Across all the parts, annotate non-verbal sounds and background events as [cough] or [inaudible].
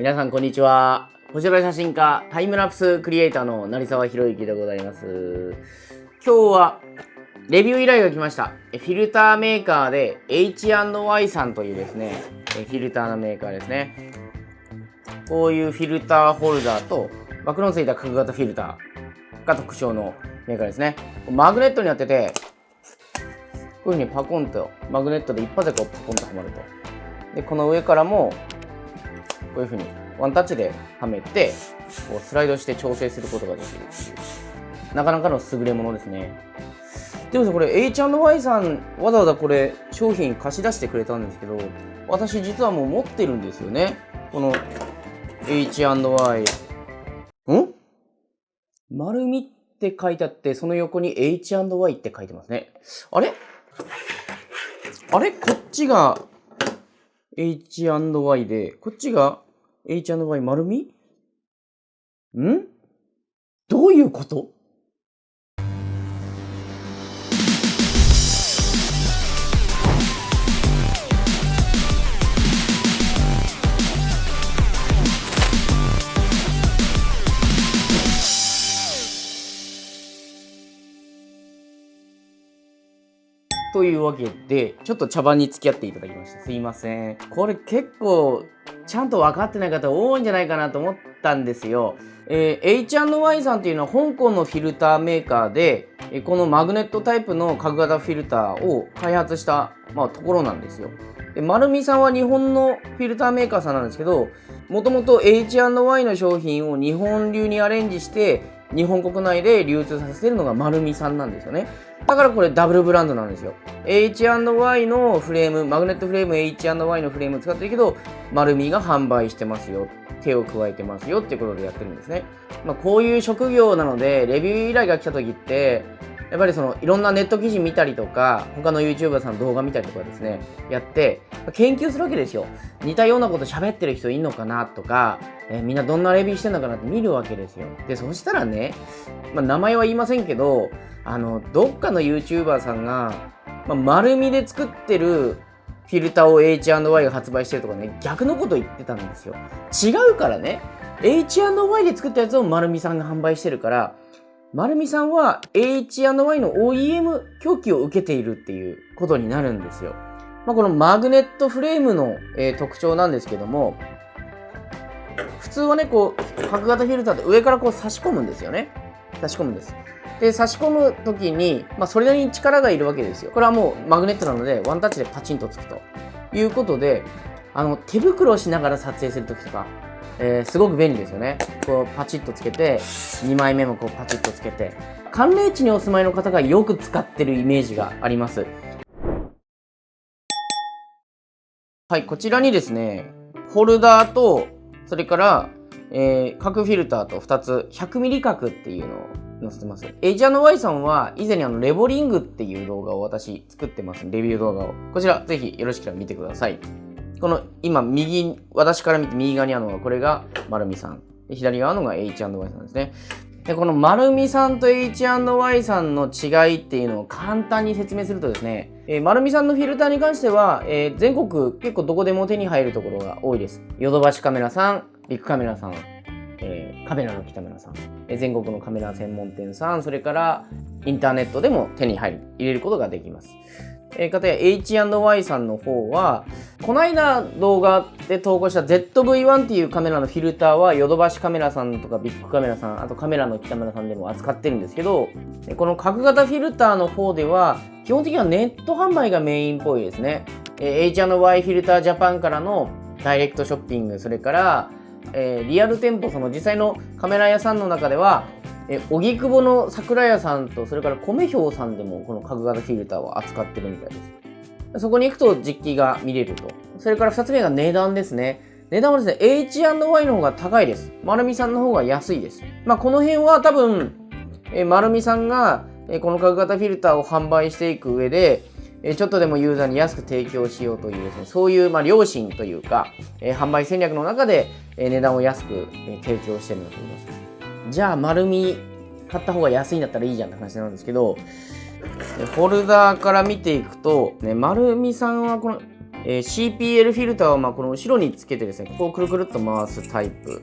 皆さんこんにちは。星空写真家タイムラプスクリエイターの成沢宏之でございます。今日はレビュー依頼が来ました。フィルターメーカーで H&Y さんというですねフィルターのメーカーですね。こういうフィルターホルダーとバクロンついた角型フィルターが特徴のメーカーですね。マグネットになっててこういうふうにパコンとマグネットで一発でこうパコンとはまると。でこの上からもこういうふうにワンタッチではめてこうスライドして調整することができるっていう。なかなかの優れものですね。でもさこれ H&Y さんわざわざこれ商品貸し出してくれたんですけど私実はもう持ってるんですよね。この H&Y ん？丸みって書いてあってその横に H&Y って書いてますね。あれ？あれ？こっちが H&Y でこっちが H&Y 丸み？ん？どういうこと？というわけで、ちょっと茶番に付き合っていただきました。すいません。これ結構、ちゃんと分かってない方多いんじゃないかなと思ったんですよ。えー、H&Y さんっていうのは香港のフィルターメーカーで、このマグネットタイプの角型フィルターを開発した、まあ、ところなんですよ。で、丸美さんは日本のフィルターメーカーさんなんですけど、もともと H&Y の商品を日本流にアレンジして、日本国内で流通させてるのが丸美さんなんですよね。だからこれダブルブランドなんですよ。H&Y のフレーム、マグネットフレーム H&Y のフレーム使ってるけど、丸みが販売してますよ。手を加えてますよっていうことでやってるんですね。まあ、こういう職業なので、レビュー依頼が来た時って、やっぱりそのいろんなネット記事見たりとか、他の YouTuber さんの動画見たりとかですね、やって、研究するわけですよ。似たようなこと喋ってる人いんのかなとか、えー、みんなどんなレビューしてんのかなって見るわけですよ。で、そしたらね、まあ、名前は言いませんけど、あの、どっかの YouTuber さんが、まあ、丸みで作ってるフィルターを H&Y が発売してるとかね、逆のこと言ってたんですよ。違うからね、H&Y で作ったやつを丸みさんが販売してるから、丸美さんは H&Y の OEM 供給を受けているっていうことになるんですよ。まあ、このマグネットフレームの、えー、特徴なんですけども、普通はね、こう、角型フィルターって上からこう差し込むんですよね。差し込むんです。で、差し込む時に、まあ、それなりに力がいるわけですよ。これはもうマグネットなので、ワンタッチでパチンとつくということで、あの、手袋をしながら撮影するときとか、えー、すごく便利ですよね。こうパチッとつけて、2枚目もこうパチッとつけて、寒冷地にお住まいの方がよく使ってるイメージがあります。はい、こちらにですね、ホルダーと、それから、えー、角フィルターと2つ、100mm 角っていうのを載せてます。H&Y さんは以前にあのレボリングっていう動画を私作ってます。レビュー動画を。こちらぜひよろしければ見てください。この今右、私から見て右側にあるのがこれが丸美さん。左側のが H&Y さんですね。で、この丸美さんと H&Y さんの違いっていうのを簡単に説明するとですね、えー、丸美さんのフィルターに関しては、えー、全国結構どこでも手に入るところが多いです。ヨドバシカメラさん、ビッグカメラさん、えー、カメラの北村さん、えー、全国のカメラ専門店さん、それからインターネットでも手に入る、入れることができます。えー、かたや H&Y さんの方は、この間動画で投稿した ZV-1 っていうカメラのフィルターはヨドバシカメラさんとかビッグカメラさん、あとカメラの北村さんでも扱ってるんですけど、この角型フィルターの方では、基本的にはネット販売がメインっぽいですね。えー、H&Y フィルタージャパンからのダイレクトショッピング、それから、えー、リアル店舗、その実際のカメラ屋さんの中では、え荻窪の桜屋さんとそれから米兵さんでもこの角型フィルターを扱ってるみたいです。そこに行くと実機が見れると。それから2つ目が値段ですね。値段はですね H&Y の方が高いです。丸美さんの方が安いです。まあこの辺は多分え丸美さんがこの角型フィルターを販売していく上でちょっとでもユーザーに安く提供しようというですね、そういうまあ良心というか、え販売戦略の中で、え値段を安く、え提供してるんだと思います。じゃあ丸み買った方が安いんだったらいいじゃんって話なんですけど、フォルダーから見ていくと、ね、丸みさんはこのえー、CPL フィルターはまあこの後ろにつけてですね、こうくるくるっと回すタイプ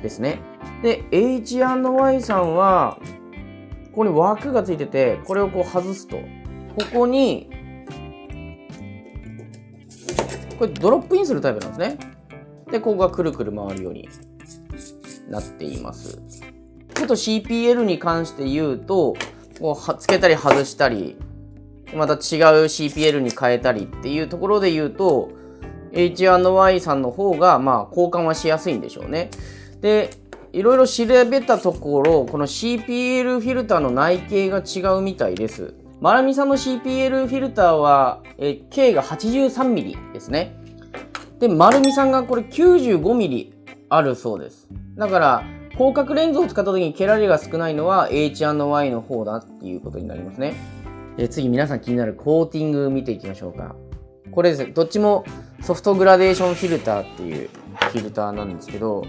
ですね。で、H&Y さんは、ここに枠がついてて、これをこう外すと、ここに、これドロップインするタイプなんですね。で、ここがくるくる回るようになっています。ちょっと CPL に関して言うと、こうつけたり外したり、また違う CPL に変えたりっていうところで言うと、H&Y さんの方が、まあ、交換はしやすいんでしょうね。で、いろいろ調べたところ、この CPL フィルターの内径が違うみたいです。マラミさんの CPL フィルターは、え K が 83mm ですね。で、丸美さんがこれ 95mm あるそうです。だから、広角レンズを使った時に毛られが少ないのは H&Y の方だっていうことになりますね。え次皆さん気になるコーティング見ていきましょうか。これですね、どっちもソフトグラデーションフィルターっていうフィルターなんですけど、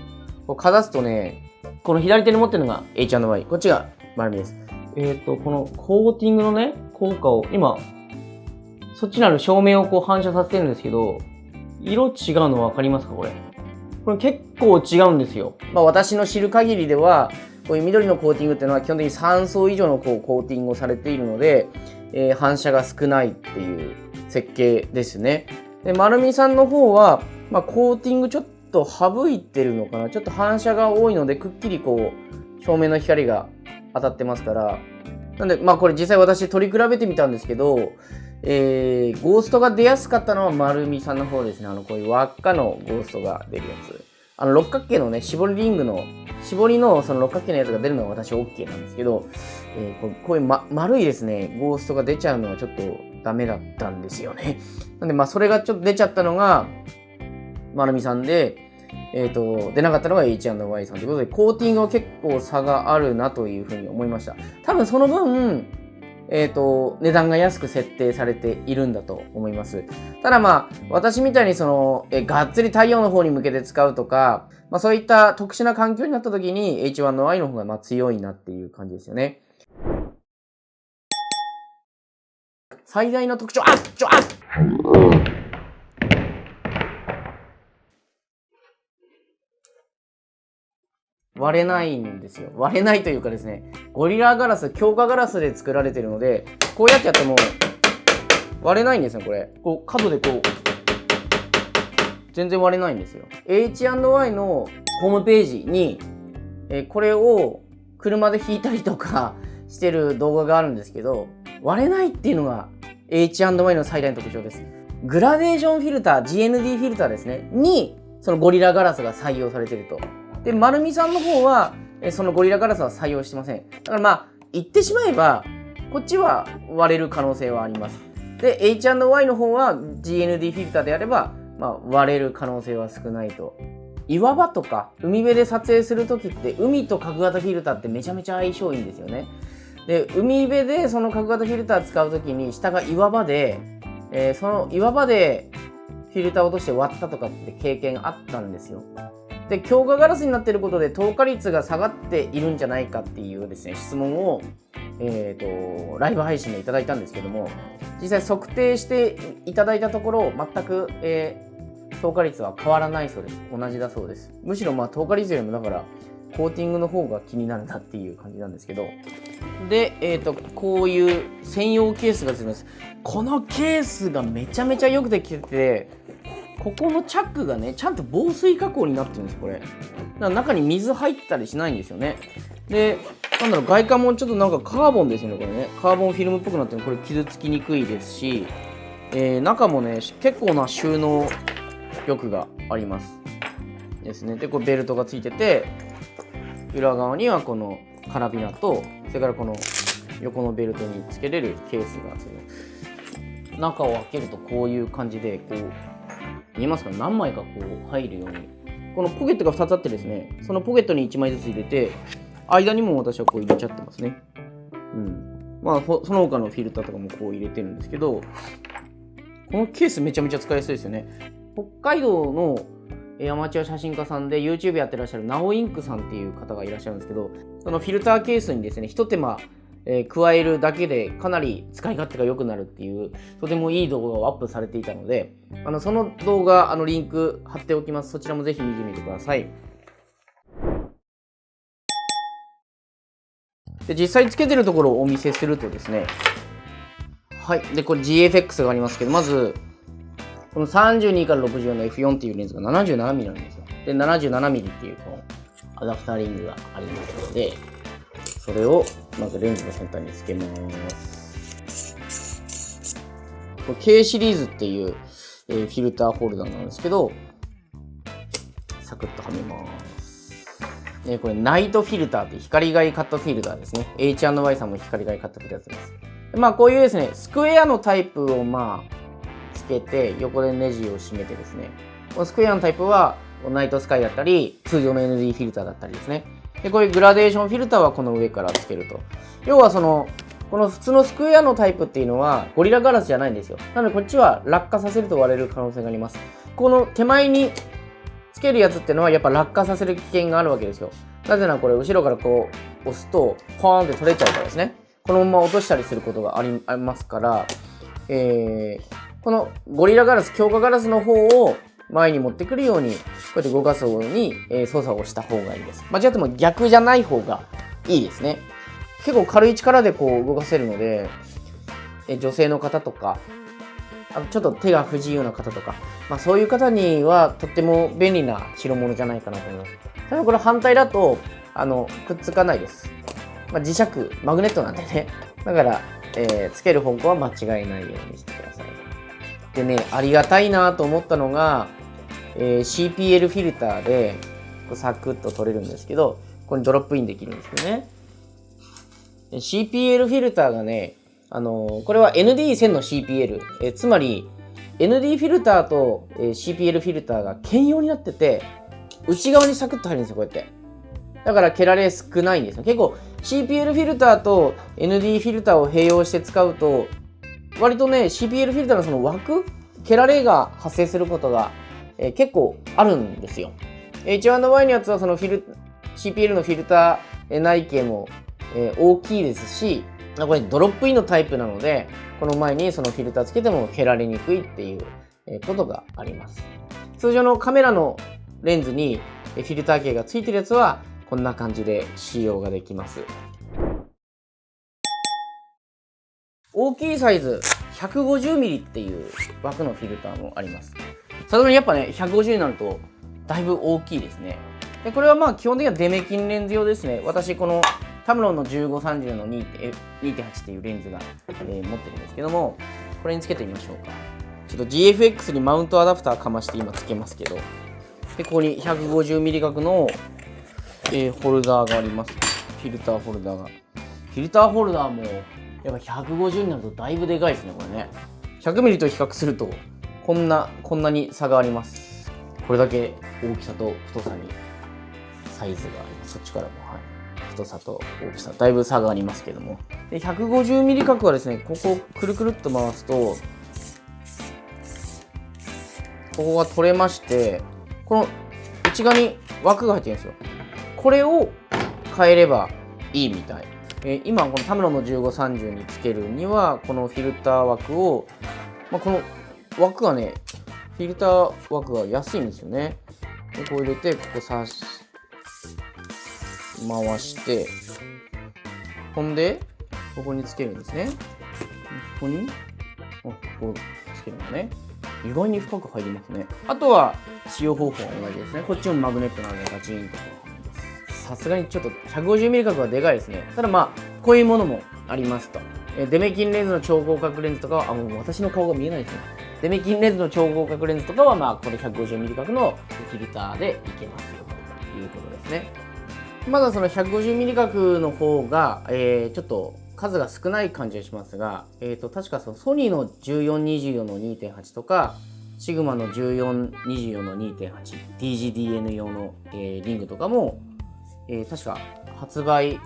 こうかざすとね、この左手に持ってるのが H&Y、こっちが丸みです。えっ、ー、と、このコーティングのね、効果を、今、そっちにある照明をこう反射させてるんですけど、色違うの分かりますかこれ？これ結構違うんですよ。まあ私の知る限りでは、こういう緑のコーティングっていうのは基本的に3層以上のこうコーティングをされているので、えー、反射が少ないっていう設計ですね。で、丸見さんの方は、まあ、コーティングちょっと省いてるのかな？ちょっと反射が多いので、くっきりこう、照明の光が当たってますから。なんで、まあこれ実際私取り比べてみたんですけど、えー、ゴーストが出やすかったのは丸見さんの方ですね。あの、こういう輪っかのゴーストが出るやつ。あの、六角形のね、絞りリングの、絞りのその六角形のやつが出るのは私 OK なんですけど、えー、こうこういう、ま、丸いですね、ゴーストが出ちゃうのはちょっとダメだったんですよね。なんで、まあ、それがちょっと出ちゃったのが、丸見さんで、えっ、ー、と、出なかったのが H&Y さんということで、コーティングは結構差があるなというふうに思いました。多分その分、えっ、ー、と、値段が安く設定されているんだと思います。ただまあ、私みたいにその、えがっつり太陽の方に向けて使うとか、まあそういった特殊な環境になった時に H1 の I の方がま強いなっていう感じですよね。最大の特徴、あっちょ、あっ割れないんですよ。割れないというかですね、ゴリラガラス、強化ガラスで作られてるので、こうやってやっても割れないんですよ、これ。こう、角でこう、全然割れないんですよ。H&Y のホームページに、えこれを車で引いたりとか [laughs] してる動画があるんですけど、割れないっていうのが H&Y の最大の特徴です。グラデーションフィルター、GND フィルターですね、に、そのゴリラガラスが採用されてると。で、丸美さんの方は、えそのゴリラガラスは採用してません。だからまあ、言ってしまえば、こっちは割れる可能性はあります。で、H&Y の方は GND フィルターであれば、まあ、割れる可能性は少ないと。岩場とか海辺で撮影するときって海と角型フィルターってめちゃめちゃ相性いいんですよね。で海辺でその角型フィルター使うときに下が岩場で、えー、その岩場でフィルター落として割ったとかって経験あったんですよ。で強化ガラスになっていることで透過率が下がっているんじゃないかっていうですね質問を、えーと、ライブ配信でいただいたんですけども実際測定していただいたところ全く、えー、透過率は変わらないそうです。同じだそうです。むしろまあ透過率よりもだからコーティングの方が気になるなっていう感じなんですけど。で、えーと、こういう専用ケースがついてます。このケースがめちゃめちゃよくできててここのチャックがねちゃんと防水加工になってるんですこれ。だから中に水入ったりしないんですよね。でなんだろう外観もちょっとなんかカーボンですよねこれね。カーボンフィルムっぽくなってる。これ傷つきにくいですし、えー、中もね結構な収納力がありますですね。でこれベルトがついてて裏側にはこのカラビナとそれからこの横のベルトにつけれるケースがついて中を開けるとこういう感じでこう見えますか何枚かこう入るように。このポケットが2つあってですねそのポケットに1枚ずつ入れて間にも私はこう入れちゃってますね。うん。まあその他のフィルターとかもこう入れてるんですけどこのケースめちゃめちゃ使いやすいですよね。北海道のアマチュア写真家さんで YouTube やってらっしゃるナオインクさんっていう方がいらっしゃるんですけどそのフィルターケースにですねひと手間えー、加えるだけでかなり使い勝手が良くなるっていうとてもいい動画をアップされていたのであのその動画あのリンク貼っておきます。そちらもぜひ見てみてください。で実際つけてるところをお見せするとですねはい。でこれ GFX がありますけどまずこの32から64の F4 っていうレンズが 77mm なんですよ。で 77mm っていうこのアダプターリングがありますのでそれをまずレンズの先端につけます。これ K シリーズっていう、えー、フィルターホルダーなんですけどサクッとはめます。えこれナイトフィルターって光害カットフィルターですね。H&Y さんも光害カットフィルターです。まあこういうですねスクエアのタイプをまあつけて横でネジを締めてですね。このスクエアのタイプはナイトスカイだったり通常の ND フィルターだったりですね。で、こういうグラデーションフィルターはこの上からつけると。要はその、この普通のスクエアのタイプっていうのはゴリラガラスじゃないんですよ。なのでこっちは落下させると割れる可能性があります。この手前につけるやつっていうのはやっぱ落下させる危険があるわけですよ。なぜならこれ後ろからこう押すとポーンって取れちゃうからですね。このまま落としたりすることがありますから、えー、このゴリラガラス、強化ガラスの方を前に持ってくるように、こうやって動かすように、え、操作をした方がいいです。間違っても逆じゃない方がいいですね。結構軽い力でこう動かせるので、え女性の方とか、あとちょっと手が不自由な方とか、まあそういう方にはとっても便利な代物じゃないかなと思います。ただこれ反対だと、あの、くっつかないです。まあ、磁石、マグネットなんでね。だから、えー、つける方向は間違いないようにしてください。でね、ありがたいなと思ったのが、えー、CPL フィルターでサクッと取れるんですけど、ここにドロップインできるんですよね。CPL フィルターがね、あのー、これは ND1000 の CPL、えー、つまり ND フィルターと、えー、CPL フィルターが兼用になってて、内側にサクッと入るんですよ、こうやって。だからケラレ少ないんですよ。結構 CPL フィルターと ND フィルターを併用して使うと、割とね、CPL フィルターのその枠、ケラレが発生することがえー、結構あるんですよ。H1Y のやつはそのフィル CPL のフィルター内径も、えー、大きいですし、これドロップインのタイプなので、この前にそのフィルターつけても蹴られにくいっていうことがあります。通常のカメラのレンズにフィルター系がついてるやつはこんな感じで使用ができます。大きいサイズ 150mm っていう枠のフィルターもあります。さすがにやっぱね、150になると、だいぶ大きいですね。で、これはまあ基本的にはデメキンレンズ用ですね。私、このタムロンの1530の2.8っていうレンズが、えー、持ってるんですけども、これにつけてみましょうか。ちょっと GFX にマウントアダプターかまして今つけますけど、で、ここに 150mm 角の、えー、ホルダーがあります。フィルターホルダーが。フィルターホルダーも、やっぱ150になるとだいぶでかいですね、これね。100mm と比較すると、こんな、こんなに差があります。これだけ大きさと太さにサイズがあります。そっちからも、はい。太さと大きさ、だいぶ差がありますけども。で、150mm 角はですね、ここくるくるっと回すと、ここが取れまして、この内側に枠が入ってるんですよ。これを変えればいいみたい。えー、今、このタムロの1530につけるには、このフィルター枠を、まあ、この枠がね、フィルター枠が安いんですよね。でこう入れて、ここ刺し、回して、ほんで、ここにつけるんですね。ここに、あ、ここつけるのね。意外に深く入りますね。あとは、使用方法は同じですね。こっちもマグネットなのでガチンと。さすがにちょっと 150mm 角はでかいですね。ただまあ、こういうものもありますと。デメキンレンズの超広角レンズとかは、あ、もう私の顔が見えないですね。デメキンレンズの超広角レンズとかは、まあ、これ 150mm 角のフィルターでいけますよということですね。まだその 150mm 角の方が、えー、ちょっと数が少ない感じがしますが、えー、と確かそのソニーの1424の2.8とか、シグマの1424の 2.8DGDN 用の、えー、リングとかも、えー、確か発売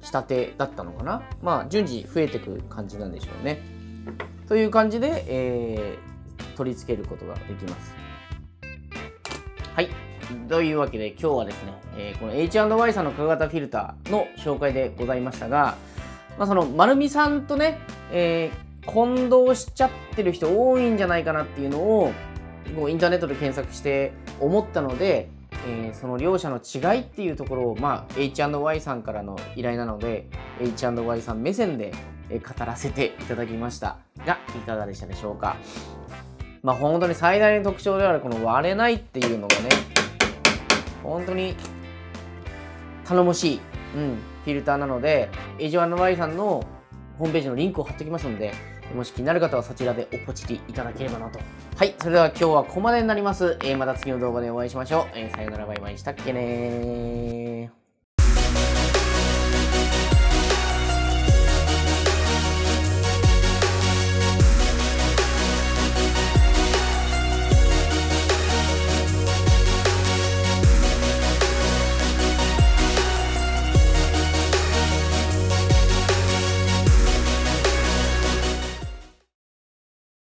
したてだったのかなまあ順次増えてく感じなんでしょうねという感じで、えー、取り付けることができます。はい。というわけで今日はですね、えー、この H&Y さんの化型フィルターの紹介でございましたが、まあ、その丸美さんとね、えー、混同しちゃってる人多いんじゃないかなっていうのをこうインターネットで検索して思ったので、えー、その両者の違いっていうところを、まあ、H&Y さんからの依頼なので H&Y さん目線で語らせていただきましたがいかがでしたでしょうか？まあ本当に最大の特徴であるこの割れないっていうのがね本当に頼もしい、うん、フィルターなので H&Y さんのホームページのリンクを貼っておきますのでもし気になる方はそちらでおポチリいただければなと。はい、それでは今日はここまでになります。えー、また次の動画でお会いしましょう。えー、さよならバイバイしたっけね